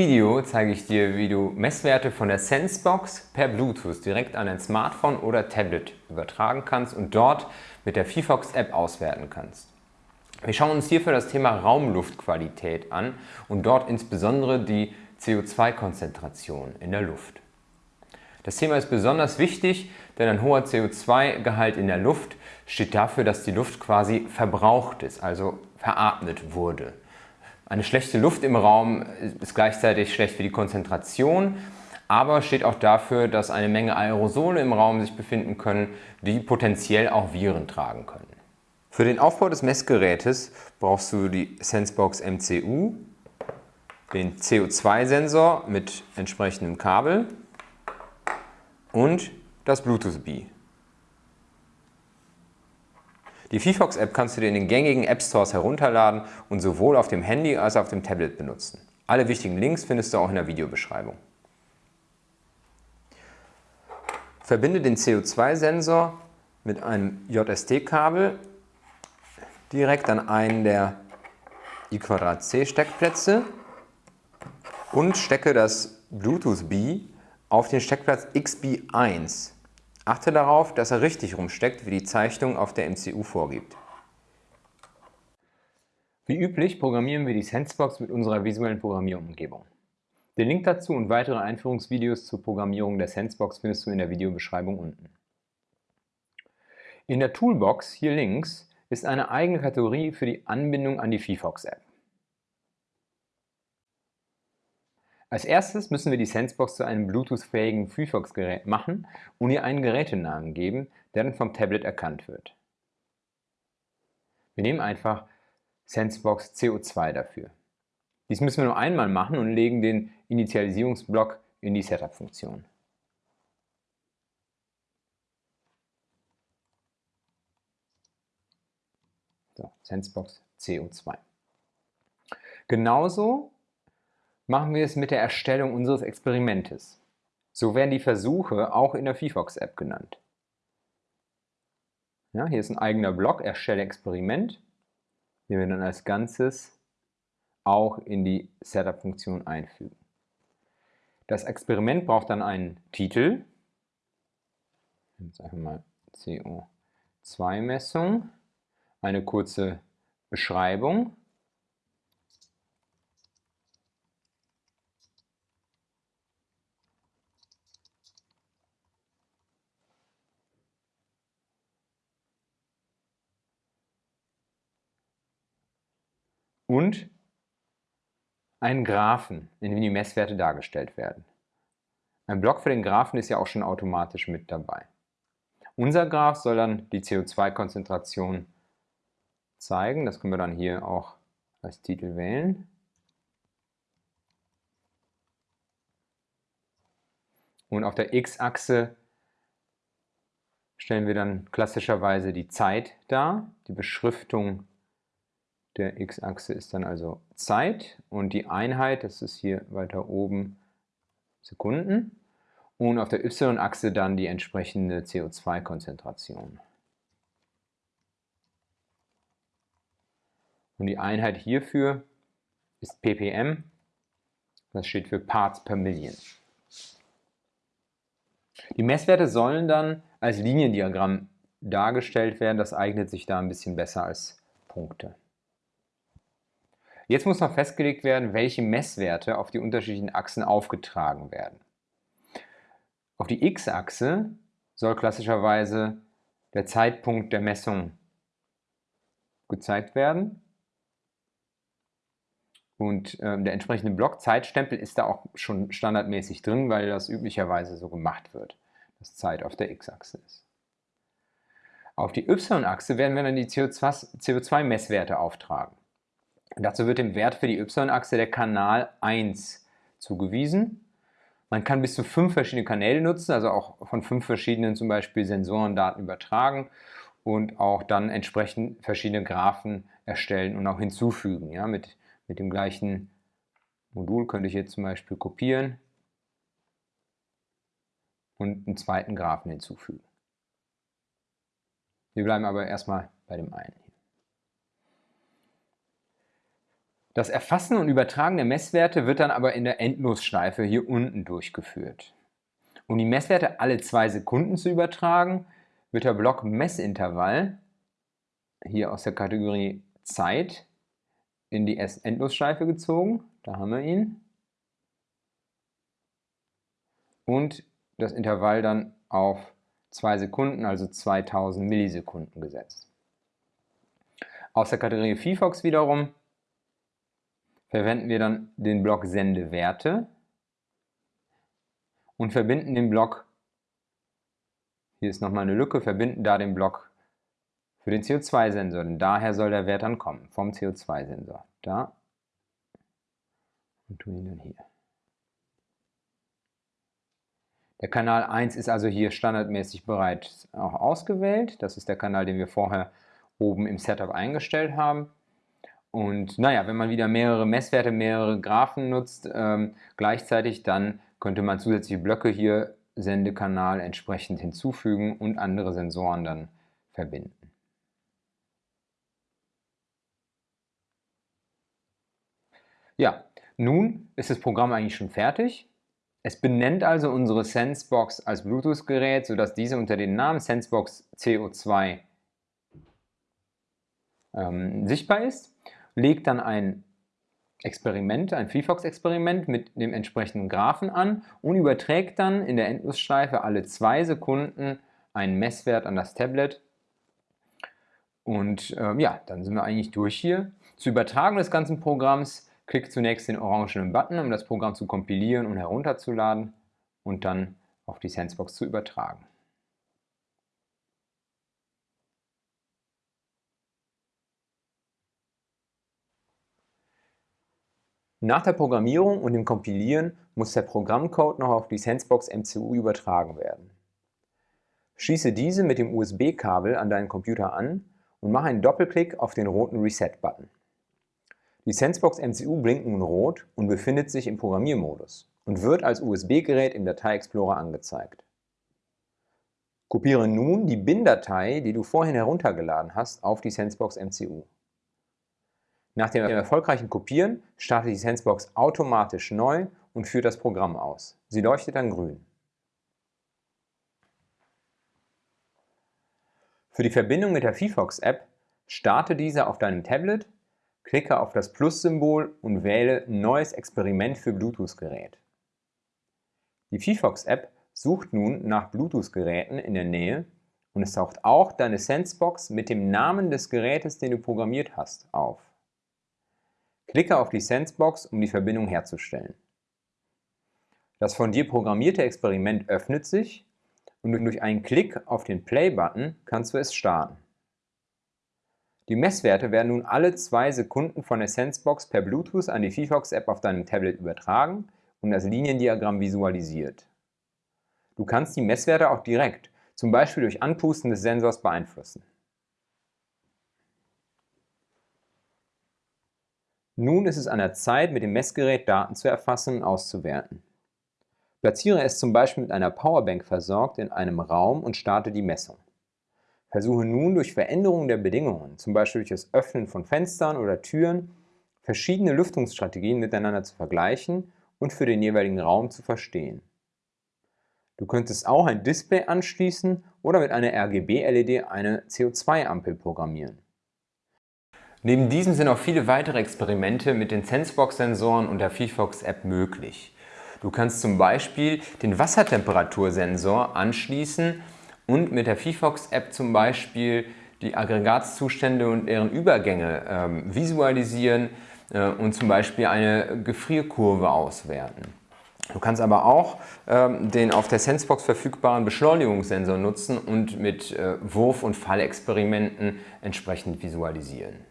Video zeige ich dir, wie du Messwerte von der Sensebox per Bluetooth direkt an dein Smartphone oder Tablet übertragen kannst und dort mit der VFox App auswerten kannst. Wir schauen uns hierfür das Thema Raumluftqualität an und dort insbesondere die CO2-Konzentration in der Luft. Das Thema ist besonders wichtig, denn ein hoher CO2-Gehalt in der Luft steht dafür, dass die Luft quasi verbraucht ist, also veratmet wurde. Eine schlechte Luft im Raum ist gleichzeitig schlecht für die Konzentration, aber steht auch dafür, dass eine Menge Aerosole im Raum sich befinden können, die potenziell auch Viren tragen können. Für den Aufbau des Messgerätes brauchst du die Sensebox MCU, den CO2-Sensor mit entsprechendem Kabel und das Bluetooth-Bee. Die VFox-App kannst du dir in den gängigen App Stores herunterladen und sowohl auf dem Handy als auch auf dem Tablet benutzen. Alle wichtigen Links findest du auch in der Videobeschreibung. Verbinde den CO2-Sensor mit einem JST-Kabel direkt an einen der I2C Steckplätze und stecke das Bluetooth B auf den Steckplatz XB1. Achte darauf, dass er richtig rumsteckt, wie die Zeichnung auf der MCU vorgibt. Wie üblich programmieren wir die Sensebox mit unserer visuellen Programmierumgebung. Den Link dazu und weitere Einführungsvideos zur Programmierung der Sensebox findest du in der Videobeschreibung unten. In der Toolbox hier links ist eine eigene Kategorie für die Anbindung an die VFox-App. Als erstes müssen wir die Sensebox zu einem Bluetooth-fähigen VFox-Gerät machen und ihr einen Gerätenamen geben, der dann vom Tablet erkannt wird. Wir nehmen einfach Sensebox CO2 dafür. Dies müssen wir nur einmal machen und legen den Initialisierungsblock in die Setup-Funktion. So, Sensebox CO2. Genauso machen wir es mit der Erstellung unseres Experimentes. So werden die Versuche auch in der VFox-App genannt. Ja, hier ist ein eigener Block, Erstelle Experiment, den wir dann als Ganzes auch in die Setup-Funktion einfügen. Das Experiment braucht dann einen Titel, jetzt einfach mal CO2-Messung, eine kurze Beschreibung und einen Graphen, in dem die Messwerte dargestellt werden. Ein Block für den Graphen ist ja auch schon automatisch mit dabei. Unser Graph soll dann die CO2-Konzentration zeigen. Das können wir dann hier auch als Titel wählen. Und auf der x-Achse stellen wir dann klassischerweise die Zeit dar, die Beschriftung der x-Achse ist dann also Zeit und die Einheit, das ist hier weiter oben Sekunden und auf der y-Achse dann die entsprechende CO2-Konzentration. Und die Einheit hierfür ist ppm, das steht für Parts per Million. Die Messwerte sollen dann als Liniendiagramm dargestellt werden, das eignet sich da ein bisschen besser als Punkte. Jetzt muss noch festgelegt werden, welche Messwerte auf die unterschiedlichen Achsen aufgetragen werden. Auf die x-Achse soll klassischerweise der Zeitpunkt der Messung gezeigt werden. Und äh, der entsprechende Block Zeitstempel ist da auch schon standardmäßig drin, weil das üblicherweise so gemacht wird, dass Zeit auf der x-Achse ist. Auf die y-Achse werden wir dann die CO2-Messwerte auftragen. Dazu wird dem Wert für die y-Achse der Kanal 1 zugewiesen. Man kann bis zu fünf verschiedene Kanäle nutzen, also auch von fünf verschiedenen zum Beispiel Sensorendaten übertragen und auch dann entsprechend verschiedene Graphen erstellen und auch hinzufügen. Ja, mit, mit dem gleichen Modul könnte ich jetzt zum Beispiel kopieren und einen zweiten Graphen hinzufügen. Wir bleiben aber erstmal bei dem einen. Das Erfassen und Übertragen der Messwerte wird dann aber in der Endlosschleife hier unten durchgeführt. Um die Messwerte alle zwei Sekunden zu übertragen, wird der Block Messintervall hier aus der Kategorie Zeit in die Endlosschleife gezogen. Da haben wir ihn. Und das Intervall dann auf 2 Sekunden, also 2000 Millisekunden gesetzt. Aus der Kategorie VFox wiederum verwenden wir dann den Block Sendewerte und verbinden den Block, hier ist nochmal eine Lücke, verbinden da den Block für den CO2-Sensor, denn daher soll der Wert dann kommen, vom CO2-Sensor. Da und tun ihn dann hier. Der Kanal 1 ist also hier standardmäßig bereits auch ausgewählt. Das ist der Kanal, den wir vorher oben im Setup eingestellt haben. Und naja, wenn man wieder mehrere Messwerte, mehrere Graphen nutzt, ähm, gleichzeitig, dann könnte man zusätzliche Blöcke hier Sendekanal entsprechend hinzufügen und andere Sensoren dann verbinden. Ja, nun ist das Programm eigentlich schon fertig. Es benennt also unsere Sensebox als Bluetooth-Gerät, sodass diese unter dem Namen Sensebox CO2 ähm, sichtbar ist, legt dann ein Experiment, ein VFox-Experiment mit dem entsprechenden Graphen an und überträgt dann in der Endlosschleife alle zwei Sekunden einen Messwert an das Tablet. Und ähm, ja, dann sind wir eigentlich durch hier. Zur Übertragung des ganzen Programms Klick zunächst den orangenen Button, um das Programm zu kompilieren und herunterzuladen und dann auf die Sensebox zu übertragen. Nach der Programmierung und dem Kompilieren muss der Programmcode noch auf die Sensebox MCU übertragen werden. Schließe diese mit dem USB-Kabel an deinen Computer an und mache einen Doppelklick auf den roten Reset-Button. Die Sensebox MCU blinkt nun rot und befindet sich im Programmiermodus und wird als USB-Gerät im Datei-Explorer angezeigt. Kopiere nun die BIN-Datei, die du vorhin heruntergeladen hast, auf die Sensebox MCU. Nach dem erfolgreichen Kopieren startet die Sensebox automatisch neu und führt das Programm aus. Sie leuchtet dann grün. Für die Verbindung mit der VFox-App starte diese auf deinem Tablet Klicke auf das Plus-Symbol und wähle Neues Experiment für Bluetooth-Gerät. Die VFox-App sucht nun nach Bluetooth-Geräten in der Nähe und es taucht auch deine Sensebox mit dem Namen des Gerätes, den du programmiert hast, auf. Klicke auf die Sensebox, um die Verbindung herzustellen. Das von dir programmierte Experiment öffnet sich und durch einen Klick auf den Play-Button kannst du es starten. Die Messwerte werden nun alle zwei Sekunden von der Sensebox per Bluetooth an die VFox-App auf deinem Tablet übertragen und das Liniendiagramm visualisiert. Du kannst die Messwerte auch direkt, zum Beispiel durch Anpusten des Sensors, beeinflussen. Nun ist es an der Zeit, mit dem Messgerät Daten zu erfassen und auszuwerten. Platziere es zum Beispiel mit einer Powerbank versorgt in einem Raum und starte die Messung. Versuche nun durch Veränderungen der Bedingungen, zum Beispiel durch das Öffnen von Fenstern oder Türen, verschiedene Lüftungsstrategien miteinander zu vergleichen und für den jeweiligen Raum zu verstehen. Du könntest auch ein Display anschließen oder mit einer RGB-LED eine CO2-Ampel programmieren. Neben diesem sind auch viele weitere Experimente mit den Sensebox-Sensoren und der VFox-App möglich. Du kannst zum Beispiel den Wassertemperatursensor anschließen und mit der VFox-App zum Beispiel die Aggregatzustände und deren Übergänge ähm, visualisieren äh, und zum Beispiel eine Gefrierkurve auswerten. Du kannst aber auch ähm, den auf der Sensebox verfügbaren Beschleunigungssensor nutzen und mit äh, Wurf- und Fallexperimenten entsprechend visualisieren.